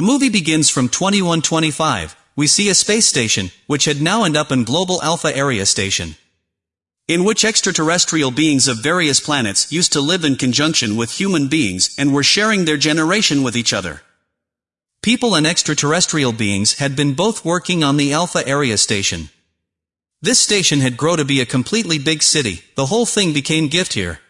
The movie begins from 2125. We see a space station, which had now end up in Global Alpha Area Station. In which extraterrestrial beings of various planets used to live in conjunction with human beings and were sharing their generation with each other. People and extraterrestrial beings had been both working on the Alpha Area Station. This station had grown to be a completely big city, the whole thing became gift here.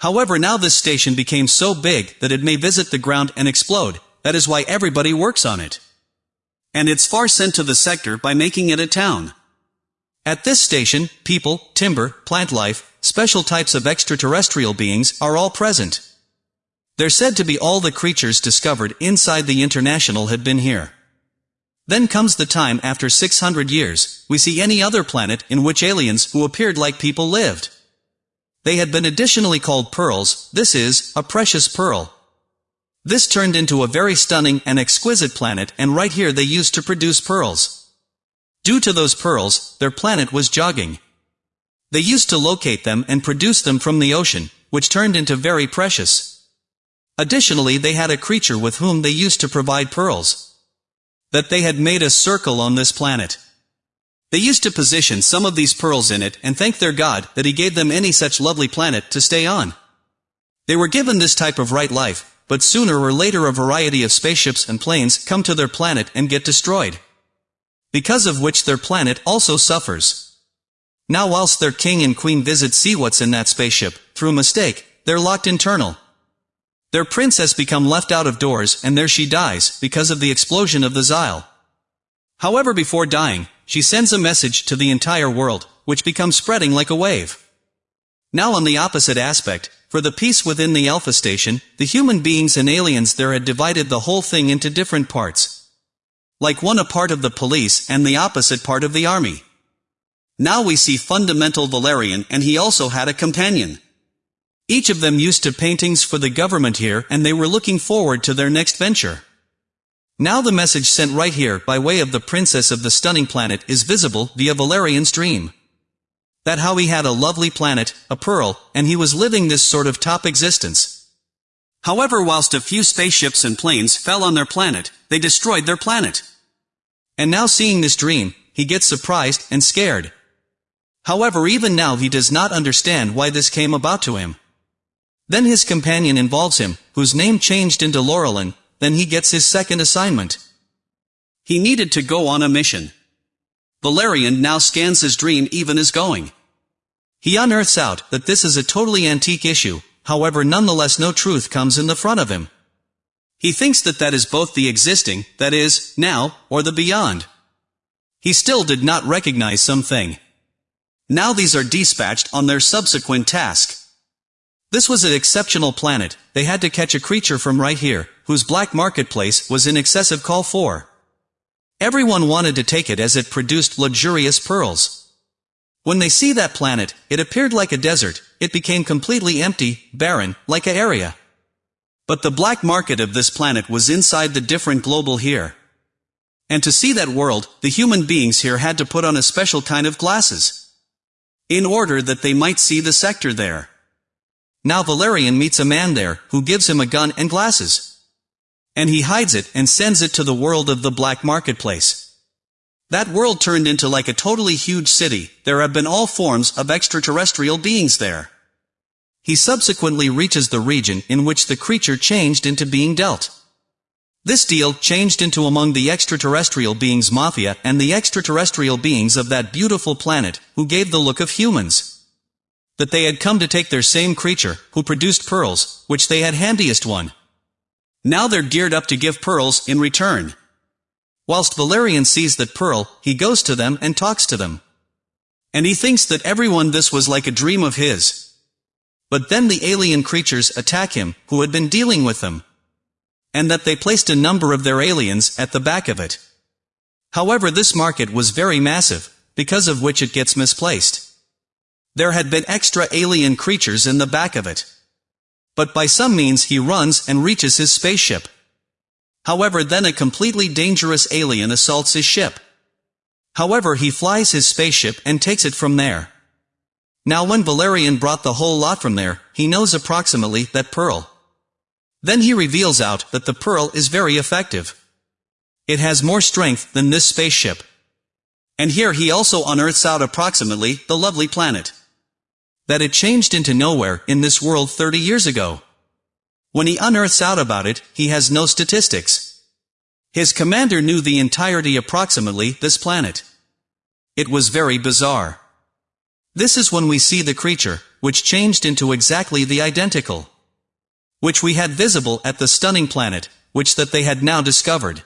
However now this station became so big that it may visit the ground and explode, that is why everybody works on it. And it's far sent to the sector by making it a town. At this station, people, timber, plant life, special types of extraterrestrial beings are all present. They're said to be all the creatures discovered inside the International had been here. Then comes the time after 600 years, we see any other planet in which aliens who appeared like people lived. They had been additionally called pearls, this is, a precious pearl. This turned into a very stunning and exquisite planet and right here they used to produce pearls. Due to those pearls, their planet was jogging. They used to locate them and produce them from the ocean, which turned into very precious. Additionally they had a creature with whom they used to provide pearls. That they had made a circle on this planet. They used to position some of these pearls in it and thank their God that he gave them any such lovely planet to stay on. They were given this type of right life, but sooner or later a variety of spaceships and planes come to their planet and get destroyed. Because of which their planet also suffers. Now whilst their king and queen visit see what's in that spaceship, through mistake, they're locked internal. Their princess become left out of doors and there she dies, because of the explosion of the Xyle. However before dying, she sends a message to the entire world, which becomes spreading like a wave. Now on the opposite aspect, for the peace within the Alpha Station, the human beings and aliens there had divided the whole thing into different parts. Like one a part of the police and the opposite part of the army. Now we see fundamental Valerian and he also had a companion. Each of them used to paintings for the government here and they were looking forward to their next venture. Now the message sent right here by way of the princess of the stunning planet is visible via Valerian's dream. That how he had a lovely planet, a pearl, and he was living this sort of top existence. However whilst a few spaceships and planes fell on their planet, they destroyed their planet. And now seeing this dream, he gets surprised and scared. However even now he does not understand why this came about to him. Then his companion involves him, whose name changed into Laureline, then he gets his second assignment. He needed to go on a mission. Valerian now scans his dream even as going. He unearths out that this is a totally antique issue, however nonetheless no truth comes in the front of him. He thinks that that is both the existing, that is, now, or the beyond. He still did not recognize something. Now these are dispatched on their subsequent task. This was an exceptional planet, they had to catch a creature from right here, whose black marketplace was in excessive call for. Everyone wanted to take it as it produced luxurious pearls. When they see that planet, it appeared like a desert, it became completely empty, barren, like a area. But the black market of this planet was inside the different global here. And to see that world, the human beings here had to put on a special kind of glasses. In order that they might see the sector there. Now Valerian meets a man there, who gives him a gun and glasses. And he hides it and sends it to the world of the black marketplace. That world turned into like a totally huge city, there have been all forms of extraterrestrial beings there. He subsequently reaches the region in which the creature changed into being dealt. This deal changed into among the extraterrestrial beings mafia and the extraterrestrial beings of that beautiful planet, who gave the look of humans. That they had come to take their same creature, who produced pearls, which they had handiest one, now they're geared up to give pearls in return. Whilst Valerian sees that pearl, he goes to them and talks to them. And he thinks that everyone this was like a dream of his. But then the alien creatures attack him, who had been dealing with them. And that they placed a number of their aliens at the back of it. However this market was very massive, because of which it gets misplaced. There had been extra alien creatures in the back of it. But by some means he runs and reaches his spaceship. However then a completely dangerous alien assaults his ship. However he flies his spaceship and takes it from there. Now when Valerian brought the whole lot from there, he knows approximately that Pearl. Then he reveals out that the pearl is very effective. It has more strength than this spaceship. And here he also unearths out approximately the lovely planet. That it changed into nowhere in this world 30 years ago. When he unearths out about it, he has no statistics. His commander knew the entirety approximately this planet. It was very bizarre. This is when we see the creature, which changed into exactly the identical. Which we had visible at the stunning planet, which that they had now discovered.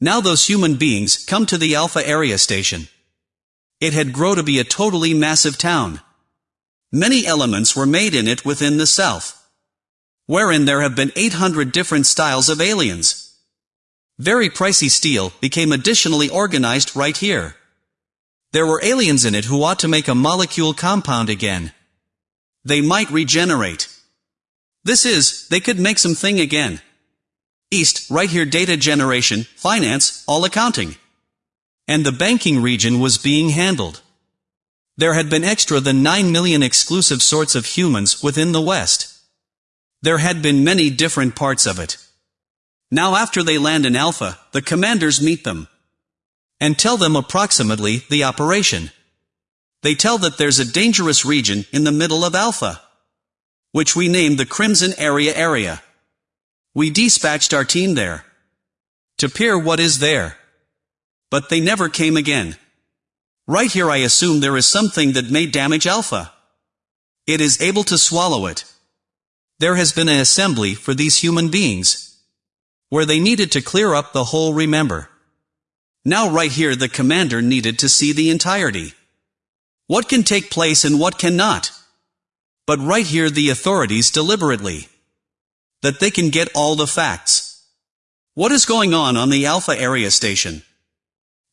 Now those human beings come to the Alpha area station. It had grown to be a totally massive town. Many elements were made in it within the self wherein there have been 800 different styles of aliens. Very pricey steel became additionally organized right here. There were aliens in it who ought to make a molecule compound again. They might regenerate. This is, they could make something again. East, right here data generation, finance, all accounting. And the banking region was being handled. There had been extra than 9 million exclusive sorts of humans within the West. There had been many different parts of it. Now after they land in Alpha, the commanders meet them. And tell them approximately the operation. They tell that there's a dangerous region in the middle of Alpha. Which we named the Crimson Area Area. We dispatched our team there. To peer what is there. But they never came again. Right here I assume there is something that may damage Alpha. It is able to swallow it. There has been an assembly for these human beings. Where they needed to clear up the whole remember. Now right here the commander needed to see the entirety. What can take place and what cannot. But right here the authorities deliberately. That they can get all the facts. What is going on on the Alpha area station?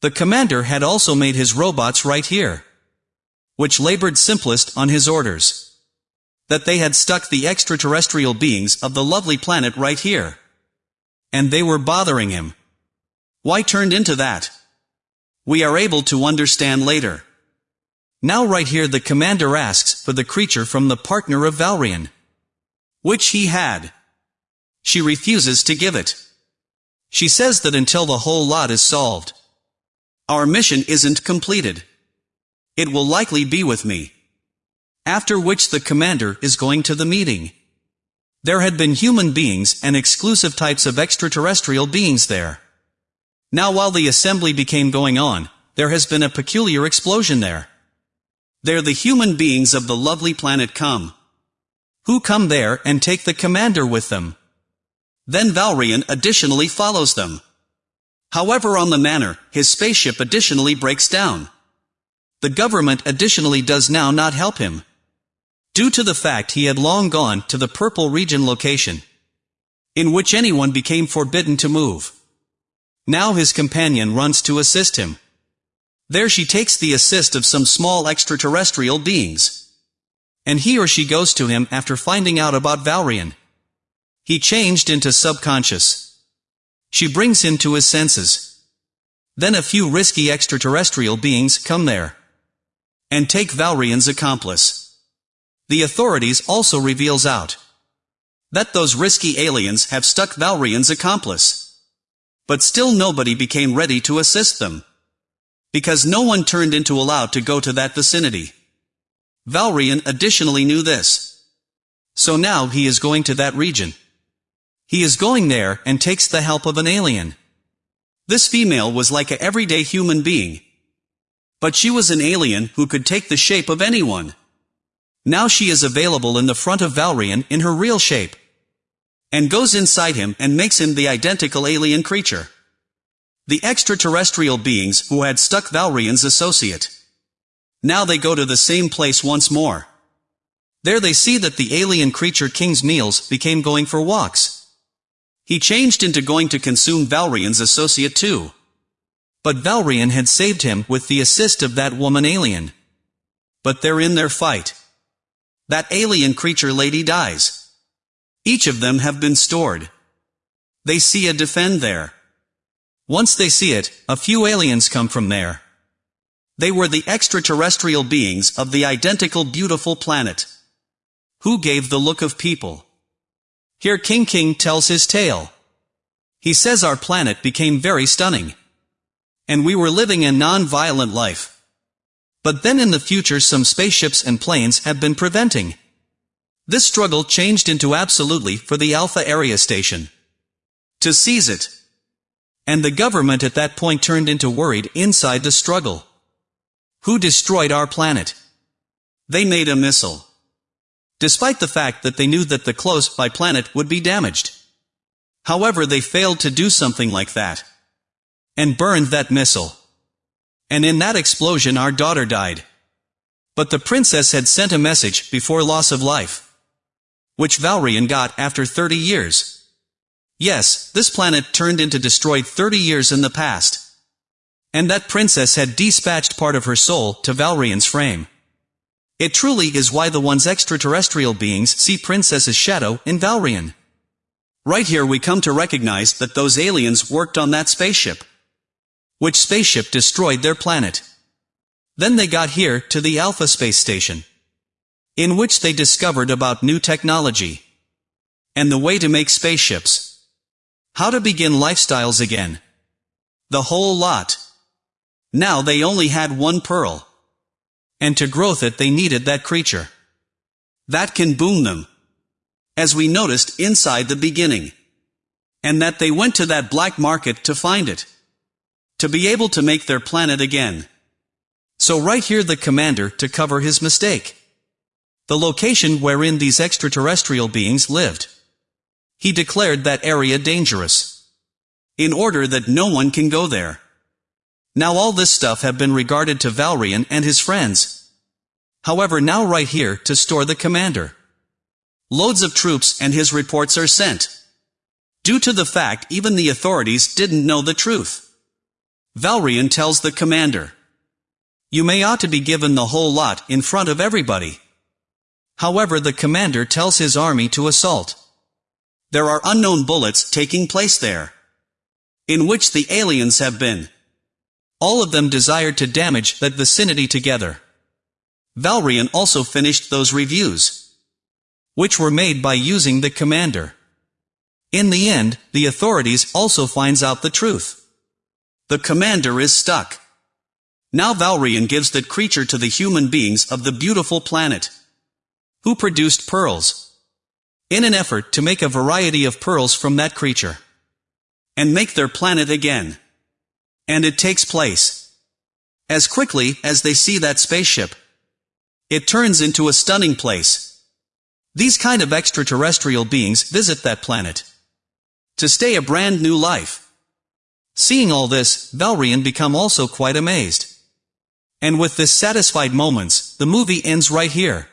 The commander had also made his robots right here. Which labored simplest on his orders that they had stuck the extraterrestrial beings of the lovely planet right here. And they were bothering him. Why turned into that? We are able to understand later. Now right here the commander asks for the creature from the partner of Valerian. Which he had. She refuses to give it. She says that until the whole lot is solved. Our mission isn't completed. It will likely be with me. After which the commander is going to the meeting. There had been human beings and exclusive types of extraterrestrial beings there. Now while the assembly became going on, there has been a peculiar explosion there. There the human beings of the lovely planet come. Who come there and take the commander with them. Then Valerian additionally follows them. However on the manner, his spaceship additionally breaks down. The government additionally does now not help him due to the fact he had long gone to the purple region location, in which anyone became forbidden to move. Now his companion runs to assist him. There she takes the assist of some small extraterrestrial beings. And he or she goes to him after finding out about Valerian. He changed into subconscious. She brings him to his senses. Then a few risky extraterrestrial beings come there. And take Valerian's accomplice. The authorities also reveals out that those risky aliens have stuck Valerian's accomplice. But still nobody became ready to assist them. Because no one turned into allowed to go to that vicinity. Valerian additionally knew this. So now he is going to that region. He is going there and takes the help of an alien. This female was like a everyday human being. But she was an alien who could take the shape of anyone. Now she is available in the front of Valerian in her real shape. And goes inside him and makes him the identical alien creature. The extraterrestrial beings who had stuck Valerian's associate. Now they go to the same place once more. There they see that the alien creature King's meals became going for walks. He changed into going to consume Valerian's associate too. But Valerian had saved him with the assist of that woman alien. But they're in their fight. That alien creature lady dies. Each of them have been stored. They see a defend there. Once they see it, a few aliens come from there. They were the extraterrestrial beings of the identical beautiful planet. Who gave the look of people? Here King King tells his tale. He says our planet became very stunning. And we were living a non-violent life. But then in the future some spaceships and planes have been preventing. This struggle changed into absolutely for the Alpha Area Station. To seize it. And the government at that point turned into worried inside the struggle. Who destroyed our planet? They made a missile. Despite the fact that they knew that the close-by planet would be damaged. However they failed to do something like that. And burned that missile. And in that explosion our daughter died. But the princess had sent a message before loss of life. Which Valerian got after 30 years. Yes, this planet turned into destroyed 30 years in the past. And that princess had dispatched part of her soul to Valerian's frame. It truly is why the one's extraterrestrial beings see Princess's shadow in Valerian. Right here we come to recognize that those aliens worked on that spaceship. Which spaceship destroyed their planet. Then they got here to the Alpha space station. In which they discovered about new technology. And the way to make spaceships. How to begin lifestyles again. The whole lot. Now they only had one pearl. And to growth it they needed that creature. That can boom them as we noticed inside the beginning. And that they went to that black market to find it. To be able to make their planet again. So right here the commander to cover his mistake. The location wherein these extraterrestrial beings lived. He declared that area dangerous. In order that no one can go there. Now all this stuff have been regarded to Valerian and his friends. However now right here to store the commander. Loads of troops and his reports are sent. Due to the fact even the authorities didn't know the truth. Valerian tells the commander. You may ought to be given the whole lot in front of everybody. However the commander tells his army to assault. There are unknown bullets taking place there. In which the aliens have been. All of them desired to damage that vicinity together. Valerian also finished those reviews which were made by using the commander. In the end, the authorities also finds out the truth. The commander is stuck. Now Valerian gives that creature to the human beings of the beautiful planet. Who produced pearls. In an effort to make a variety of pearls from that creature. And make their planet again. And it takes place. As quickly as they see that spaceship. It turns into a stunning place. These kind of extraterrestrial beings visit that planet. To stay a brand new life. Seeing all this, Valerian become also quite amazed. And with this satisfied moments, the movie ends right here.